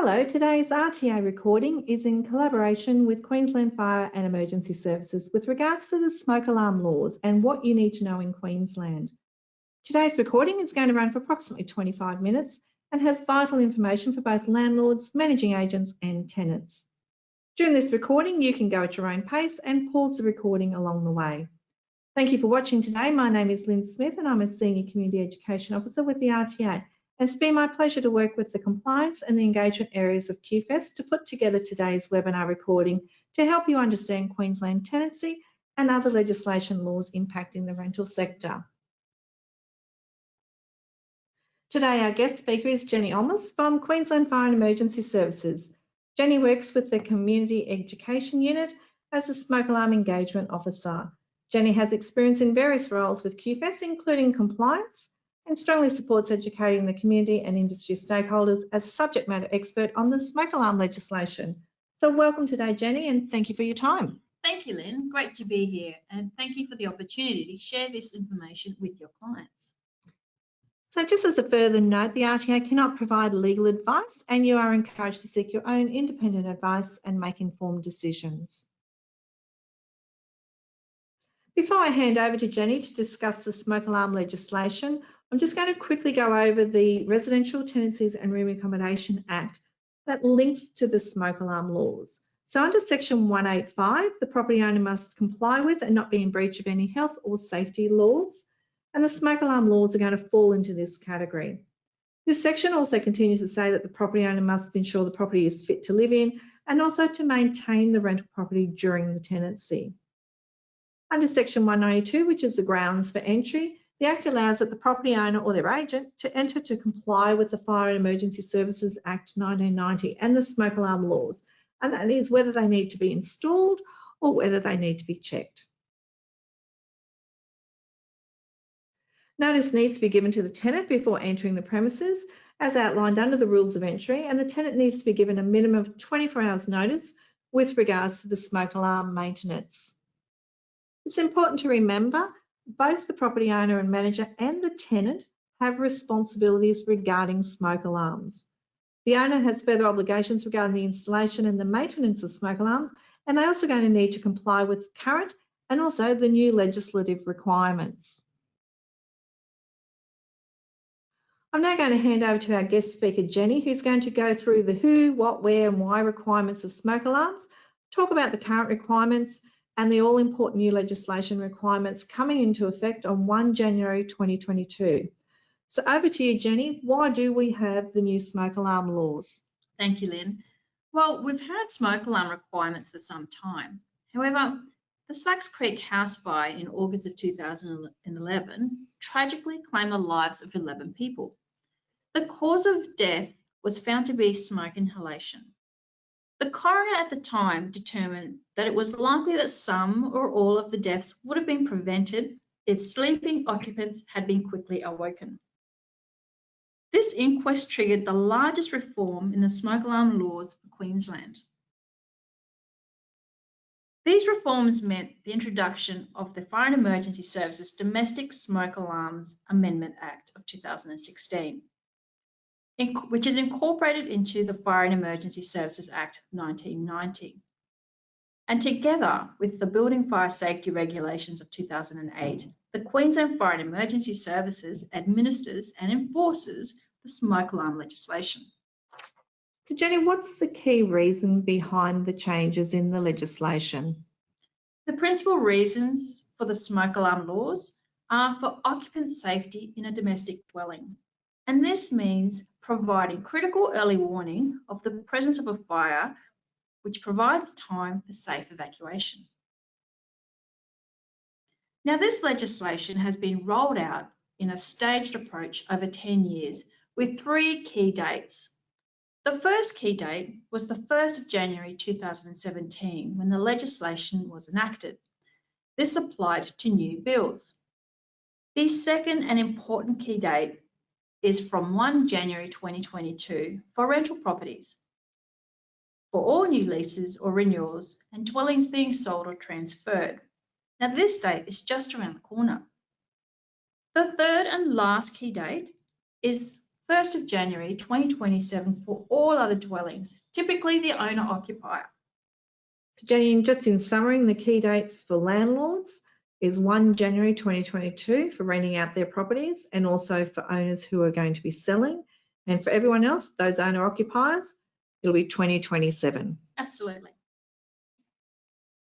Hello, today's RTA recording is in collaboration with Queensland Fire and Emergency Services with regards to the smoke alarm laws and what you need to know in Queensland. Today's recording is going to run for approximately 25 minutes and has vital information for both landlords, managing agents and tenants. During this recording, you can go at your own pace and pause the recording along the way. Thank you for watching today. My name is Lynn Smith and I'm a Senior Community Education Officer with the RTA it's been my pleasure to work with the compliance and the engagement areas of QFES to put together today's webinar recording to help you understand Queensland tenancy and other legislation laws impacting the rental sector. Today, our guest speaker is Jenny Olmos from Queensland Fire and Emergency Services. Jenny works with the Community Education Unit as a smoke alarm engagement officer. Jenny has experience in various roles with QFES, including compliance, and strongly supports educating the community and industry stakeholders as subject matter expert on the smoke alarm legislation. So welcome today, Jenny, and thank you for your time. Thank you, Lynn. Great to be here and thank you for the opportunity to share this information with your clients. So just as a further note, the RTA cannot provide legal advice and you are encouraged to seek your own independent advice and make informed decisions. Before I hand over to Jenny to discuss the smoke alarm legislation, I'm just going to quickly go over the Residential Tenancies and Room Accommodation Act that links to the smoke alarm laws. So under section 185, the property owner must comply with and not be in breach of any health or safety laws. And the smoke alarm laws are going to fall into this category. This section also continues to say that the property owner must ensure the property is fit to live in and also to maintain the rental property during the tenancy. Under section 192, which is the grounds for entry, the Act allows that the property owner or their agent to enter to comply with the Fire and Emergency Services Act 1990 and the smoke alarm laws, and that is whether they need to be installed or whether they need to be checked. Notice needs to be given to the tenant before entering the premises as outlined under the rules of entry and the tenant needs to be given a minimum of 24 hours notice with regards to the smoke alarm maintenance. It's important to remember both the property owner and manager and the tenant have responsibilities regarding smoke alarms. The owner has further obligations regarding the installation and the maintenance of smoke alarms, and they're also going to need to comply with current and also the new legislative requirements. I'm now going to hand over to our guest speaker, Jenny, who's going to go through the who, what, where and why requirements of smoke alarms, talk about the current requirements, and the all-important new legislation requirements coming into effect on 1 January 2022. So over to you, Jenny. Why do we have the new smoke alarm laws? Thank you, Lynn. Well, we've had smoke alarm requirements for some time. However, the Slacks Creek house fire in August of 2011 tragically claimed the lives of 11 people. The cause of death was found to be smoke inhalation. The coroner at the time determined that it was likely that some or all of the deaths would have been prevented if sleeping occupants had been quickly awoken. This inquest triggered the largest reform in the smoke alarm laws for Queensland. These reforms meant the introduction of the Fire and Emergency Services Domestic Smoke Alarms Amendment Act of 2016 which is incorporated into the Fire and Emergency Services Act 1990. And together with the Building Fire Safety Regulations of 2008, the Queensland Fire and Emergency Services administers and enforces the smoke alarm legislation. So Jenny, what's the key reason behind the changes in the legislation? The principal reasons for the smoke alarm laws are for occupant safety in a domestic dwelling. And this means providing critical early warning of the presence of a fire, which provides time for safe evacuation. Now, this legislation has been rolled out in a staged approach over 10 years with three key dates. The first key date was the 1st of January 2017 when the legislation was enacted. This applied to new bills. The second and important key date is from 1 January 2022 for rental properties. For all new leases or renewals and dwellings being sold or transferred. Now this date is just around the corner. The third and last key date is 1st of January 2027 for all other dwellings, typically the owner occupier. So Jenny, just in summary, the key dates for landlords is 1 January 2022 for renting out their properties and also for owners who are going to be selling. And for everyone else, those owner occupiers, it'll be 2027. Absolutely.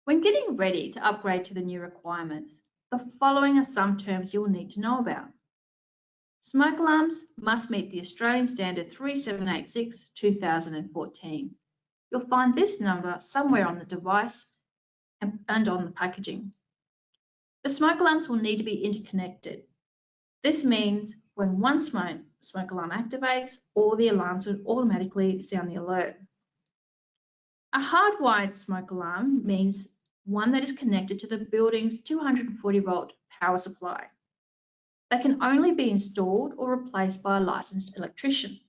When getting ready to upgrade to the new requirements, the following are some terms you will need to know about. Smoke alarms must meet the Australian Standard 3786 2014. You'll find this number somewhere on the device and, and on the packaging. The smoke alarms will need to be interconnected. This means when one smoke, smoke alarm activates, all the alarms will automatically sound the alert. A hardwired smoke alarm means one that is connected to the building's 240 volt power supply. They can only be installed or replaced by a licensed electrician.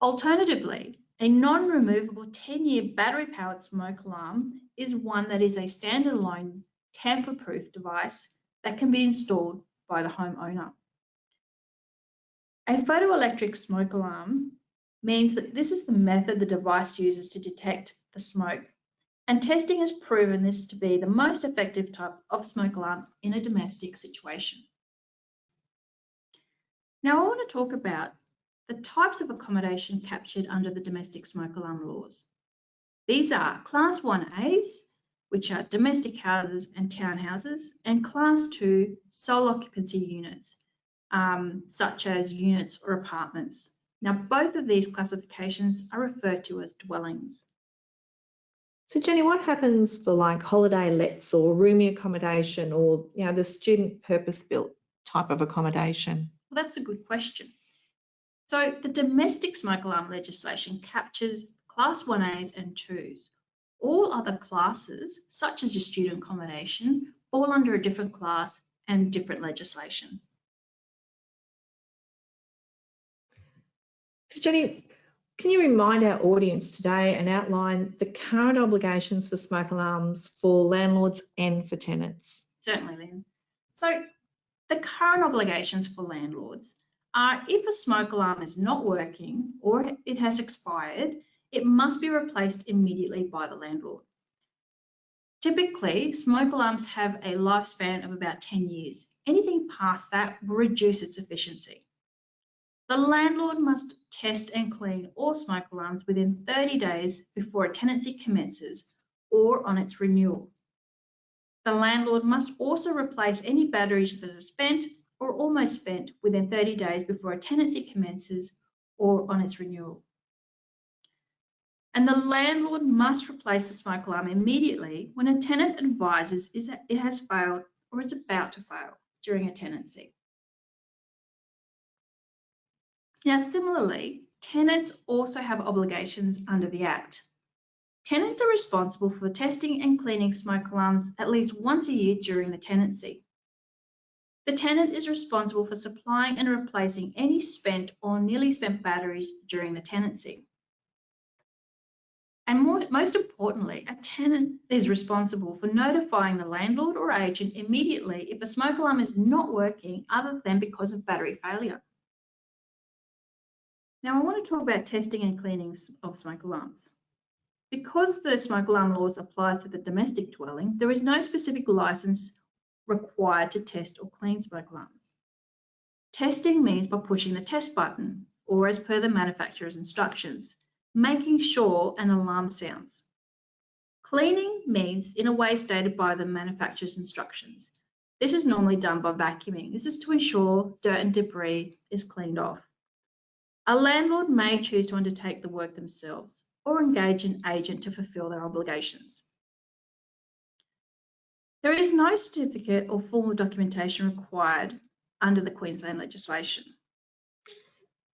Alternatively, a non-removable 10-year battery-powered smoke alarm is one that is a standalone tamper-proof device that can be installed by the homeowner. A photoelectric smoke alarm means that this is the method the device uses to detect the smoke and testing has proven this to be the most effective type of smoke alarm in a domestic situation. Now I want to talk about the types of accommodation captured under the domestic smoke alarm laws. These are Class 1As, which are domestic houses and townhouses, and Class 2 sole occupancy units, um, such as units or apartments. Now, both of these classifications are referred to as dwellings. So Jenny, what happens for like holiday lets or roomy accommodation or you know the student purpose built type of accommodation? Well, that's a good question. So the domestic smoke alarm legislation captures class 1As and 2s. All other classes, such as your student accommodation, fall under a different class and different legislation. So Jenny, can you remind our audience today and outline the current obligations for smoke alarms for landlords and for tenants? Certainly, Lynn. So the current obligations for landlords are if a smoke alarm is not working or it has expired, it must be replaced immediately by the landlord. Typically, smoke alarms have a lifespan of about 10 years. Anything past that will reduce its efficiency. The landlord must test and clean all smoke alarms within 30 days before a tenancy commences or on its renewal. The landlord must also replace any batteries that are spent or almost spent within 30 days before a tenancy commences or on its renewal. And the landlord must replace the smoke alarm immediately when a tenant advises it has failed or is about to fail during a tenancy. Now, similarly, tenants also have obligations under the Act. Tenants are responsible for testing and cleaning smoke alarms at least once a year during the tenancy. The tenant is responsible for supplying and replacing any spent or nearly spent batteries during the tenancy. And more, most importantly, a tenant is responsible for notifying the landlord or agent immediately if a smoke alarm is not working other than because of battery failure. Now I want to talk about testing and cleaning of smoke alarms. Because the smoke alarm laws applies to the domestic dwelling, there is no specific license required to test or clean smoke alarms. Testing means by pushing the test button or as per the manufacturer's instructions, making sure an alarm sounds. Cleaning means in a way stated by the manufacturer's instructions. This is normally done by vacuuming. This is to ensure dirt and debris is cleaned off. A landlord may choose to undertake the work themselves or engage an agent to fulfil their obligations. There is no certificate or formal documentation required under the Queensland legislation.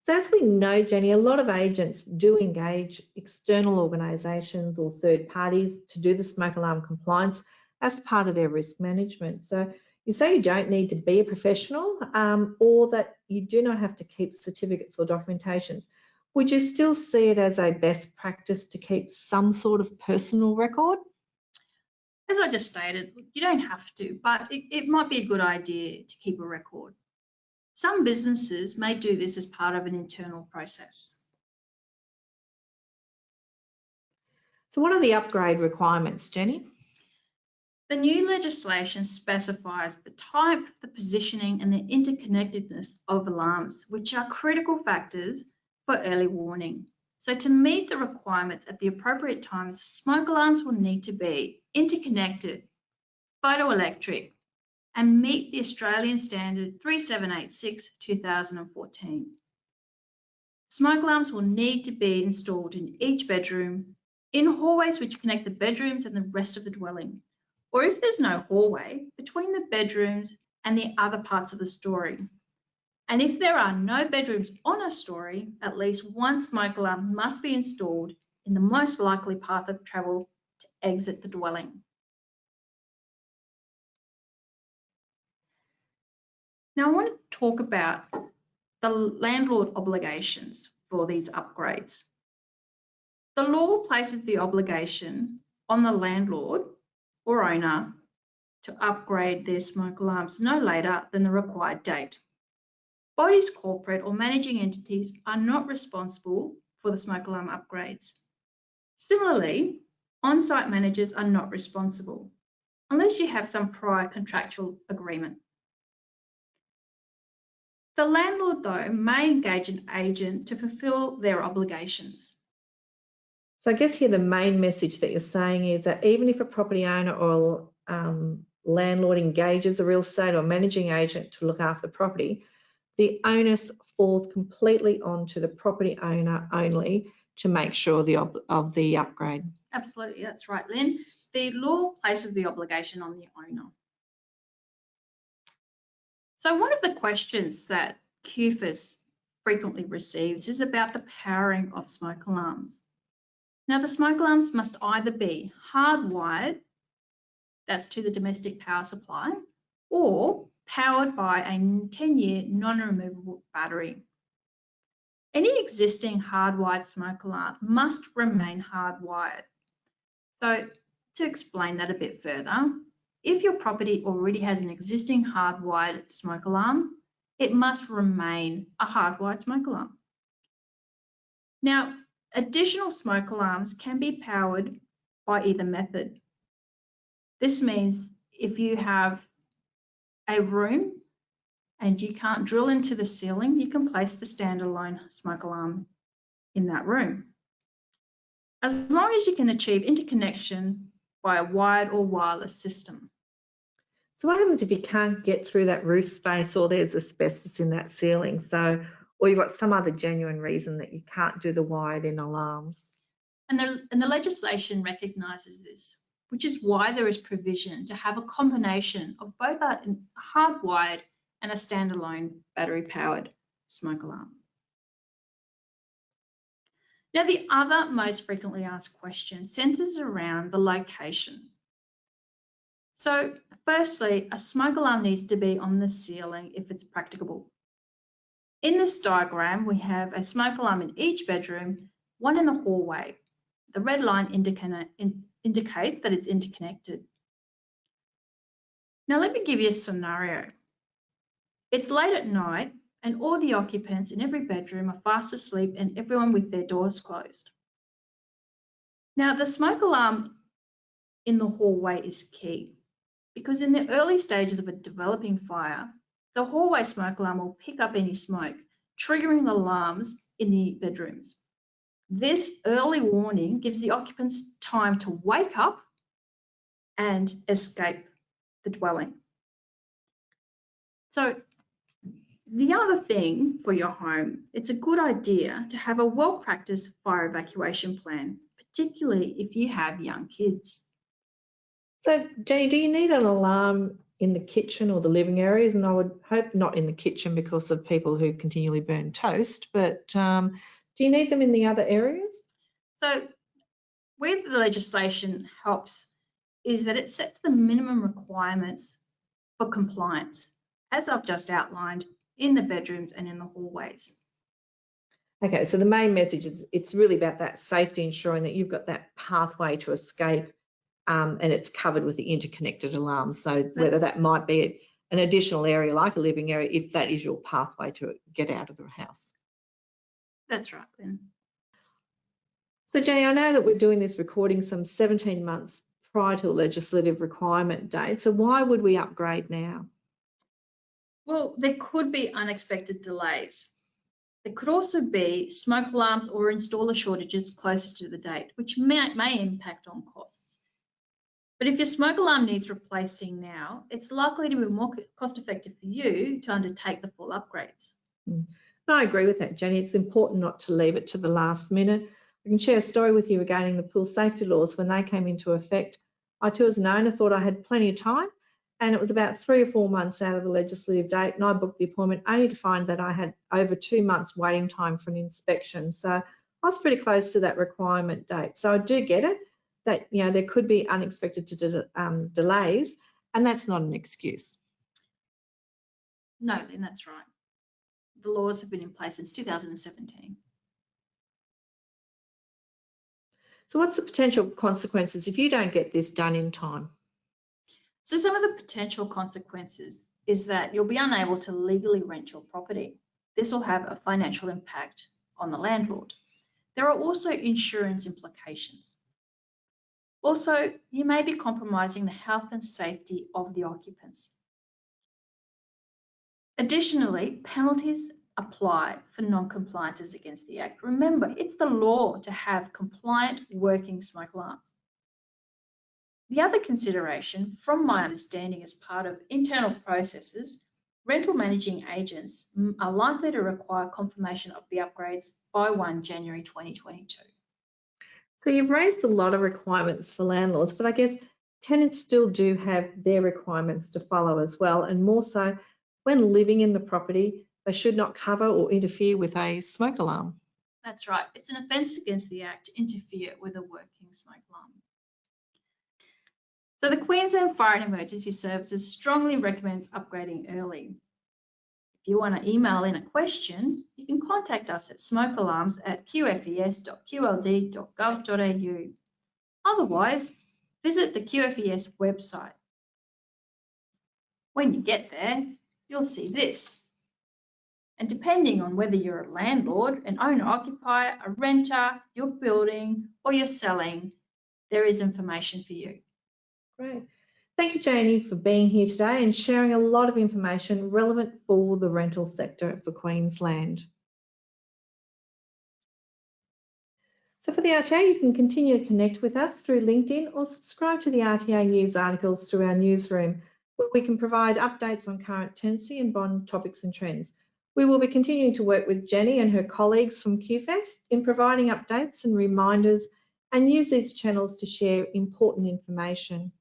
So as we know, Jenny, a lot of agents do engage external organisations or third parties to do the smoke alarm compliance as part of their risk management. So you say you don't need to be a professional um, or that you do not have to keep certificates or documentations. Would you still see it as a best practice to keep some sort of personal record? As I just stated, you don't have to, but it, it might be a good idea to keep a record. Some businesses may do this as part of an internal process. So what are the upgrade requirements, Jenny? The new legislation specifies the type, the positioning and the interconnectedness of alarms, which are critical factors for early warning. So to meet the requirements at the appropriate times, smoke alarms will need to be interconnected, photoelectric, and meet the Australian Standard 3786 2014. Smoke alarms will need to be installed in each bedroom, in hallways which connect the bedrooms and the rest of the dwelling, or if there's no hallway, between the bedrooms and the other parts of the story. And if there are no bedrooms on a story, at least one smoke alarm must be installed in the most likely path of travel to exit the dwelling. Now I want to talk about the landlord obligations for these upgrades. The law places the obligation on the landlord or owner to upgrade their smoke alarms no later than the required date. Bodies, corporate or managing entities are not responsible for the smoke alarm upgrades. Similarly, on-site managers are not responsible unless you have some prior contractual agreement. The landlord, though, may engage an agent to fulfil their obligations. So I guess here the main message that you're saying is that even if a property owner or um, landlord engages a real estate or managing agent to look after the property, the onus falls completely onto the property owner only to make sure the of the upgrade. Absolutely, that's right, Lynn. The law places the obligation on the owner. So one of the questions that QFES frequently receives is about the powering of smoke alarms. Now the smoke alarms must either be hardwired, that's to the domestic power supply, or powered by a 10-year non-removable battery. Any existing hardwired smoke alarm must remain hardwired. So to explain that a bit further, if your property already has an existing hardwired smoke alarm, it must remain a hardwired smoke alarm. Now, additional smoke alarms can be powered by either method. This means if you have a room and you can't drill into the ceiling, you can place the standalone smoke alarm in that room. As long as you can achieve interconnection by a wired or wireless system. So what happens if you can't get through that roof space or there's asbestos in that ceiling? So, or you've got some other genuine reason that you can't do the wired in alarms. And the, and the legislation recognises this, which is why there is provision to have a combination of both a hardwired and a standalone battery powered smoke alarm. Now, the other most frequently asked question centres around the location so firstly, a smoke alarm needs to be on the ceiling if it's practicable. In this diagram, we have a smoke alarm in each bedroom, one in the hallway. The red line indica in, indicates that it's interconnected. Now let me give you a scenario. It's late at night and all the occupants in every bedroom are fast asleep and everyone with their doors closed. Now the smoke alarm in the hallway is key because in the early stages of a developing fire, the hallway smoke alarm will pick up any smoke, triggering alarms in the bedrooms. This early warning gives the occupants time to wake up and escape the dwelling. So the other thing for your home, it's a good idea to have a well-practiced fire evacuation plan, particularly if you have young kids. So, Jenny, do you need an alarm in the kitchen or the living areas? And I would hope not in the kitchen because of people who continually burn toast, but um, do you need them in the other areas? So, where the legislation helps is that it sets the minimum requirements for compliance, as I've just outlined, in the bedrooms and in the hallways. Okay, so the main message is it's really about that safety, ensuring that you've got that pathway to escape um, and it's covered with the interconnected alarms. So whether that might be an additional area like a living area if that is your pathway to get out of the house. That's right, Lynn. So Jenny, I know that we're doing this recording some 17 months prior to a legislative requirement date. So why would we upgrade now? Well, there could be unexpected delays. There could also be smoke alarms or installer shortages closer to the date, which may, may impact on costs. But if your smoke alarm needs replacing now, it's likely to be more cost effective for you to undertake the full upgrades. Mm. I agree with that, Jenny. It's important not to leave it to the last minute. I can share a story with you regarding the pool safety laws when they came into effect. I too as an owner thought I had plenty of time and it was about three or four months out of the legislative date and I booked the appointment only to find that I had over two months waiting time for an inspection. So I was pretty close to that requirement date. So I do get it that you know there could be unexpected de um, delays and that's not an excuse. No, Lynn, that's right. The laws have been in place since 2017. So what's the potential consequences if you don't get this done in time? So some of the potential consequences is that you'll be unable to legally rent your property. This will have a financial impact on the landlord. There are also insurance implications. Also, you may be compromising the health and safety of the occupants. Additionally, penalties apply for non-compliances against the Act. Remember, it's the law to have compliant working smoke alarms. The other consideration, from my understanding as part of internal processes, rental managing agents are likely to require confirmation of the upgrades by 1 January 2022. So you've raised a lot of requirements for landlords, but I guess tenants still do have their requirements to follow as well, and more so when living in the property, they should not cover or interfere with a smoke alarm. That's right. It's an offence against the Act to interfere with a working smoke alarm. So the Queensland Fire and Emergency Services strongly recommends upgrading early. If you want to email in a question, you can contact us at smokealarms at qfes.qld.gov.au. Otherwise, visit the QFES website. When you get there, you'll see this. And depending on whether you're a landlord, an owner-occupier, a renter, you're building or you're selling, there is information for you. Great. Thank you, Janie, for being here today and sharing a lot of information relevant for the rental sector for Queensland. So for the RTA, you can continue to connect with us through LinkedIn or subscribe to the RTA news articles through our newsroom, where we can provide updates on current tenancy and bond topics and trends. We will be continuing to work with Jenny and her colleagues from QFES in providing updates and reminders and use these channels to share important information.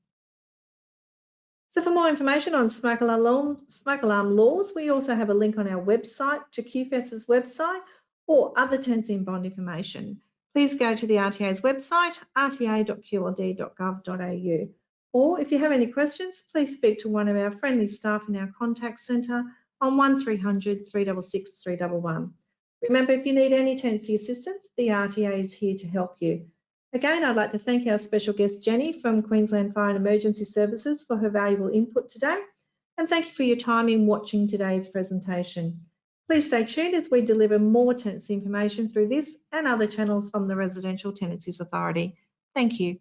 So for more information on smoke alarm, smoke alarm laws, we also have a link on our website to QFES's website or other tenancy bond information. Please go to the RTA's website, rta.qld.gov.au. Or if you have any questions, please speak to one of our friendly staff in our contact centre on 1300 366 311. Remember, if you need any tenancy assistance, the RTA is here to help you. Again, I'd like to thank our special guest, Jenny from Queensland Fire and Emergency Services for her valuable input today. And thank you for your time in watching today's presentation. Please stay tuned as we deliver more tenancy information through this and other channels from the Residential Tenancies Authority. Thank you.